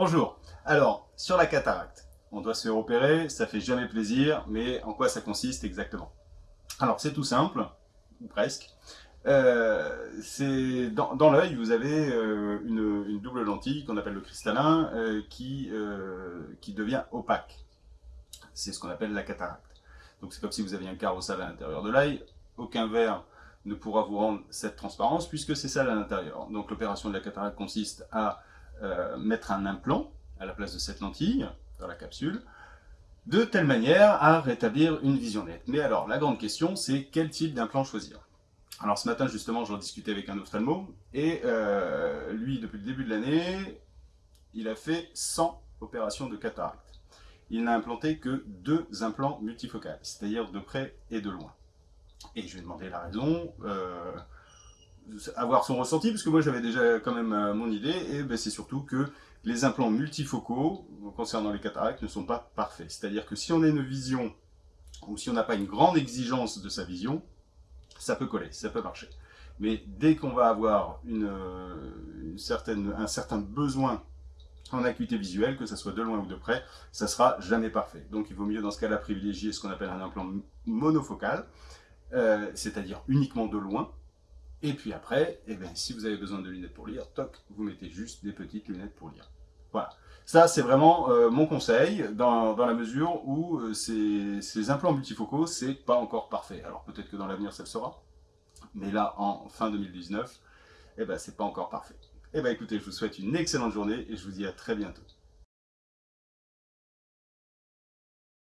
Bonjour. Alors, sur la cataracte, on doit se faire opérer, ça fait jamais plaisir, mais en quoi ça consiste exactement? Alors, c'est tout simple, ou presque. Euh, dans, l'œil, vous avez euh, une, double lentille qu'on appelle le cristallin euh, qui, devient opaque. C'est ce qu'on appelle la cataracte. Donc c'est comme si vous aviez un carrossel à l'intérieur de l'œil. Aucun verre ne pourra vous rendre cette transparence puisque c'est ça à l'intérieur. Donc l'opération de la cataracte consiste à euh, mettre un implant à la place de cette lentille dans la capsule, de telle manière à rétablir une vision nette. Mais alors, la grande question, c'est quel type d'implant choisir? Alors ce matin, justement, j'en discutais avec un ophtalmo, et euh, lui, depuis le début de l'année, il a fait 100 opérations de cataracte. Il n'a implanté que deux implants multifocales, c'est-à-dire de près et de loin. Et je lui ai demandé la raison, euh, avoir son ressenti, parce que moi j'avais déjà quand même euh, mon idée, et ben, c'est surtout que les implants multifocaux, concernant les cataractes, ne sont pas parfaits. C'est-à-dire que si on a une vision, ou si on n'a pas une grande exigence de sa vision, ça peut coller, ça peut marcher. Mais dès qu'on va avoir une, euh, certaine, un certain besoin en acuité visuelle, que ce soit de loin ou de près, ça sera jamais parfait. Donc il vaut mieux dans ce cas-là privilégier ce qu'on appelle un implant monofocal, euh, c'est-à-dire uniquement de loin, et puis après, eh bien, si vous avez besoin de lunettes pour lire, toc, vous mettez juste des petites lunettes pour lire. Voilà. Ça, c'est vraiment euh, mon conseil, dans, dans, la mesure où euh, ces, implants multifocaux, c'est pas encore parfait. Alors peut-être que dans l'avenir, ça le sera. Mais là, en fin 2019, eh ben, c'est pas encore parfait. Eh bien écoutez, je vous souhaite une excellente journée et je vous dis à très bientôt.